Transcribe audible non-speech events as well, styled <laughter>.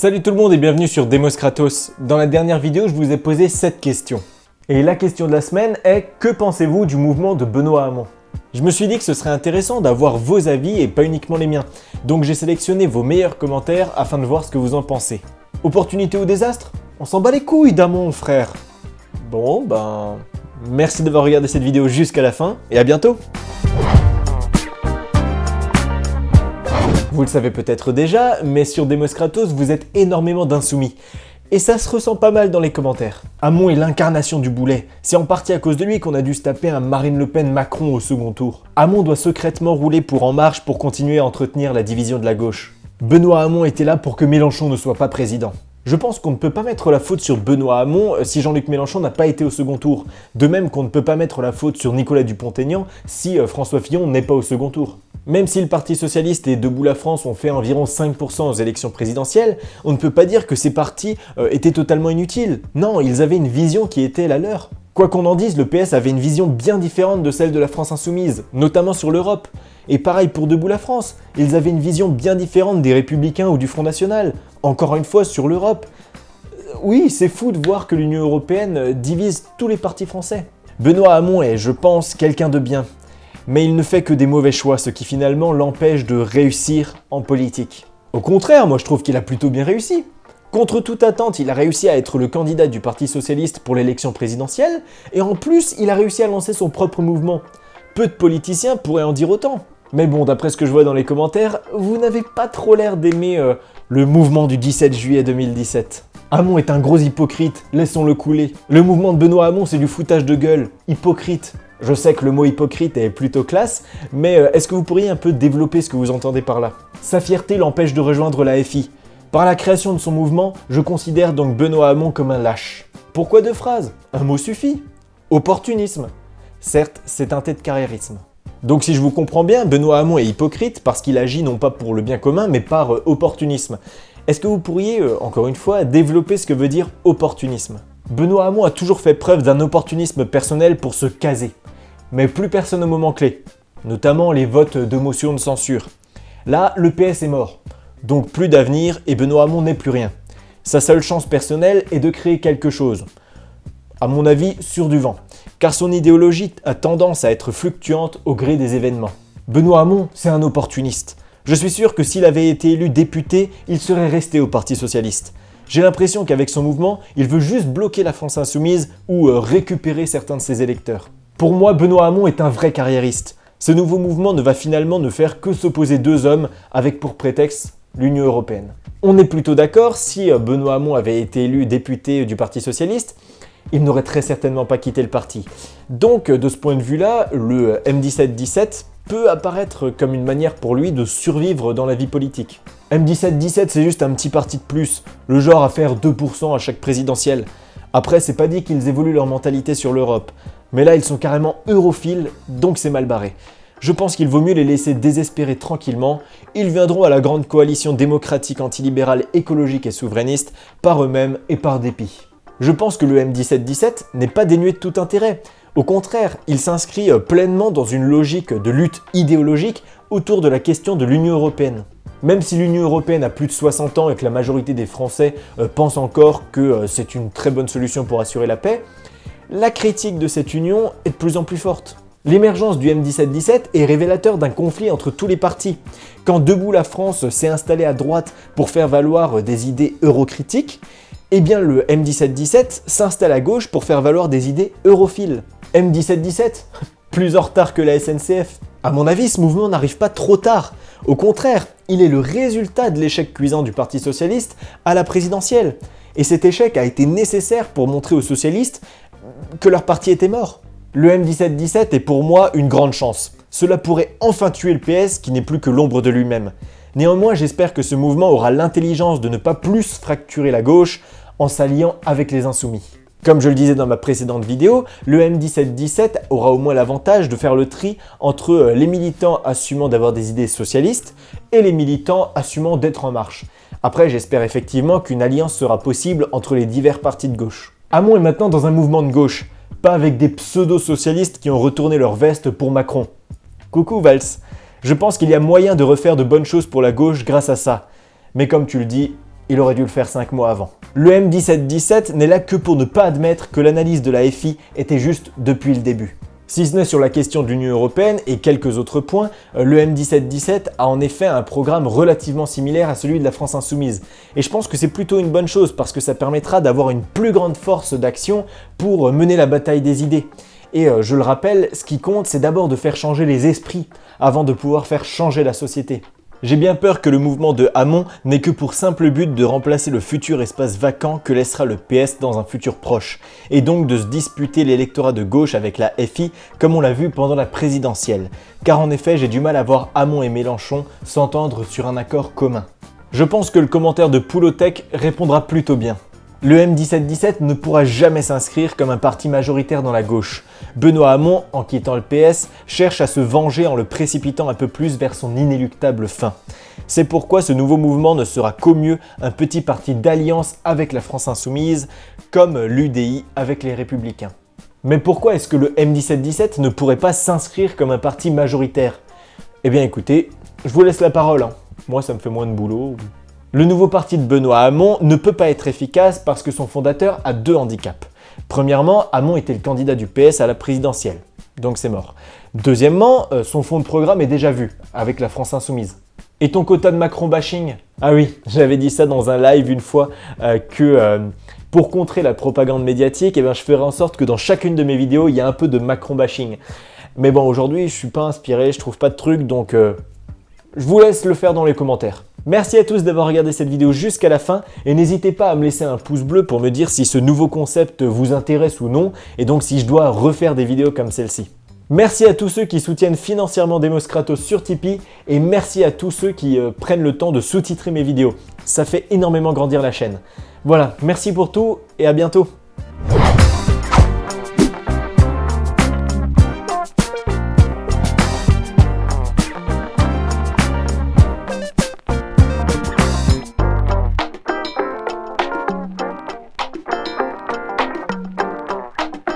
Salut tout le monde et bienvenue sur Demos Kratos. Dans la dernière vidéo, je vous ai posé cette question. Et la question de la semaine est « Que pensez-vous du mouvement de Benoît Hamon ?» Je me suis dit que ce serait intéressant d'avoir vos avis et pas uniquement les miens. Donc j'ai sélectionné vos meilleurs commentaires afin de voir ce que vous en pensez. Opportunité ou désastre? On s'en bat les couilles d'Hamon, frère Bon, ben... Merci d'avoir regardé cette vidéo jusqu'à la fin et à bientôt Vous le savez peut-être déjà, mais sur Demos Kratos, vous êtes énormément d'insoumis. Et ça se ressent pas mal dans les commentaires. Hamon est l'incarnation du boulet. C'est en partie à cause de lui qu'on a dû se taper un Marine Le Pen Macron au second tour. Hamon doit secrètement rouler pour En Marche pour continuer à entretenir la division de la gauche. Benoît Hamon était là pour que Mélenchon ne soit pas président. Je pense qu'on ne peut pas mettre la faute sur Benoît Hamon euh, si Jean-Luc Mélenchon n'a pas été au second tour. De même qu'on ne peut pas mettre la faute sur Nicolas Dupont-Aignan si euh, François Fillon n'est pas au second tour. Même si le Parti Socialiste et Debout la France ont fait environ 5% aux élections présidentielles, on ne peut pas dire que ces partis euh, étaient totalement inutiles. Non, ils avaient une vision qui était la leur. Quoi qu'on en dise, le PS avait une vision bien différente de celle de la France Insoumise, notamment sur l'Europe. Et pareil pour Debout la France, ils avaient une vision bien différente des Républicains ou du Front National, encore une fois sur l'Europe. Euh, oui, c'est fou de voir que l'Union Européenne divise tous les partis français. Benoît Hamon est, je pense, quelqu'un de bien mais il ne fait que des mauvais choix, ce qui finalement l'empêche de réussir en politique. Au contraire, moi je trouve qu'il a plutôt bien réussi. Contre toute attente, il a réussi à être le candidat du Parti Socialiste pour l'élection présidentielle, et en plus, il a réussi à lancer son propre mouvement. Peu de politiciens pourraient en dire autant. Mais bon, d'après ce que je vois dans les commentaires, vous n'avez pas trop l'air d'aimer euh, le mouvement du 17 juillet 2017. Hamon est un gros hypocrite, laissons-le couler. Le mouvement de Benoît Hamon, c'est du foutage de gueule. Hypocrite. Je sais que le mot hypocrite est plutôt classe, mais euh, est-ce que vous pourriez un peu développer ce que vous entendez par là? Sa fierté l'empêche de rejoindre la FI. Par la création de son mouvement, je considère donc Benoît Hamon comme un lâche. Pourquoi deux phrases? Un mot suffit. Opportunisme. Certes, c'est teinté de carriérisme. Donc si je vous comprends bien, Benoît Hamon est hypocrite parce qu'il agit non pas pour le bien commun, mais par euh, opportunisme. Est-ce que vous pourriez, euh, encore une fois, développer ce que veut dire opportunisme? Benoît Hamon a toujours fait preuve d'un opportunisme personnel pour se caser mais plus personne au moment clé, notamment les votes de motion de censure. Là, le PS est mort, donc plus d'avenir et Benoît Hamon n'est plus rien. Sa seule chance personnelle est de créer quelque chose, à mon avis sur du vent, car son idéologie a tendance à être fluctuante au gré des événements. Benoît Hamon, c'est un opportuniste. Je suis sûr que s'il avait été élu député, il serait resté au Parti Socialiste. J'ai l'impression qu'avec son mouvement, il veut juste bloquer la France Insoumise ou euh, récupérer certains de ses électeurs. Pour moi, Benoît Hamon est un vrai carriériste. Ce nouveau mouvement ne va finalement ne faire que s'opposer deux hommes avec pour prétexte l'Union Européenne. On est plutôt d'accord, si euh, Benoît Hamon avait été élu député du Parti Socialiste, il n'aurait très certainement pas quitté le parti. Donc, de ce point de vue-là, le M17-17 peut apparaître comme une manière pour lui de survivre dans la vie politique. M17-17, c'est juste un petit parti de plus, le genre à faire 2% à chaque présidentielle. Après, c'est pas dit qu'ils évoluent leur mentalité sur l'Europe. Mais là, ils sont carrément europhiles, donc c'est mal barré. Je pense qu'il vaut mieux les laisser désespérer tranquillement. Ils viendront à la grande coalition démocratique antilibérale écologique et souverainiste par eux-mêmes et par dépit. Je pense que le M1717 n'est pas dénué de tout intérêt. Au contraire, il s'inscrit euh, pleinement dans une logique de lutte idéologique autour de la question de l'Union Européenne. Même si l'Union Européenne a plus de 60 ans et que la majorité des Français euh, pensent encore que euh, c'est une très bonne solution pour assurer la paix, la critique de cette union est de plus en plus forte. L'émergence du M17-17 est révélateur d'un conflit entre tous les partis. Quand Debout la France s'est installé à droite pour faire valoir des idées eurocritiques, eh bien le M17-17 s'installe à gauche pour faire valoir des idées europhiles. M17-17 <laughs> Plus en retard que la SNCF. À mon avis, ce mouvement n'arrive pas trop tard. Au contraire, il est le résultat de l'échec cuisant du Parti Socialiste à la présidentielle. Et cet échec a été nécessaire pour montrer aux socialistes que leur parti était mort. Le M17-17 est pour moi une grande chance. Cela pourrait enfin tuer le PS qui n'est plus que l'ombre de lui-même. Néanmoins, j'espère que ce mouvement aura l'intelligence de ne pas plus fracturer la gauche en s'alliant avec les insoumis. Comme je le disais dans ma précédente vidéo, le M17-17 aura au moins l'avantage de faire le tri entre euh, les militants assumant d'avoir des idées socialistes et les militants assumant d'être en marche. Après, j'espère effectivement qu'une alliance sera possible entre les divers partis de gauche. Hamon est maintenant dans un mouvement de gauche, pas avec des pseudo-socialistes qui ont retourné leur veste pour Macron. Coucou Valls, je pense qu'il y a moyen de refaire de bonnes choses pour la gauche grâce à ça. Mais comme tu le dis, il aurait dû le faire 5 mois avant. Le M1717 n'est là que pour ne pas admettre que l'analyse de la FI était juste depuis le début. Si ce n'est sur la question de l'Union Européenne et quelques autres points, euh, le M1717 a en effet un programme relativement similaire à celui de la France Insoumise. Et je pense que c'est plutôt une bonne chose parce que ça permettra d'avoir une plus grande force d'action pour mener la bataille des idées. Et euh, je le rappelle, ce qui compte, c'est d'abord de faire changer les esprits avant de pouvoir faire changer la société. J'ai bien peur que le mouvement de Hamon n'ait que pour simple but de remplacer le futur espace vacant que laissera le PS dans un futur proche, et donc de se disputer l'électorat de gauche avec la FI comme on l'a vu pendant la présidentielle, car en effet j'ai du mal à voir Hamon et Mélenchon s'entendre sur un accord commun. Je pense que le commentaire de Poulotech répondra plutôt bien. Le M1717 ne pourra jamais s'inscrire comme un parti majoritaire dans la gauche. Benoît Hamon, en quittant le PS, cherche à se venger en le précipitant un peu plus vers son inéluctable fin. C'est pourquoi ce nouveau mouvement ne sera qu'au mieux un petit parti d'alliance avec la France Insoumise, comme l'UDI avec les Républicains. Mais pourquoi est-ce que le M1717 ne pourrait pas s'inscrire comme un parti majoritaire? Eh bien écoutez, je vous laisse la parole. Hein. Moi ça me fait moins de boulot, le nouveau parti de Benoît Hamon ne peut pas être efficace parce que son fondateur a deux handicaps. Premièrement, Hamon était le candidat du PS à la présidentielle, donc c'est mort. Deuxièmement, euh, son fond de programme est déjà vu, avec la France Insoumise. Et ton quota de Macron bashing Ah oui, <laughs> j'avais dit ça dans un live une fois, euh, que euh, pour contrer la propagande médiatique, eh bien, je ferai en sorte que dans chacune de mes vidéos, il y a un peu de Macron bashing. Mais bon, aujourd'hui, je suis pas inspiré, je trouve pas de truc, donc je vous laisse le faire dans les commentaires. Merci à tous d'avoir regardé cette vidéo jusqu'à la fin et n'hésitez pas à me laisser un pouce bleu pour me dire si ce nouveau concept vous intéresse ou non et donc si je dois refaire des vidéos comme celle-ci. Merci à tous ceux qui soutiennent financièrement Demos Kratos sur Tipeee et merci à tous ceux qui euh, prennent le temps de sous-titrer mes vidéos. Ça fait énormément grandir la chaîne. Voilà, merci pour tout et à bientôt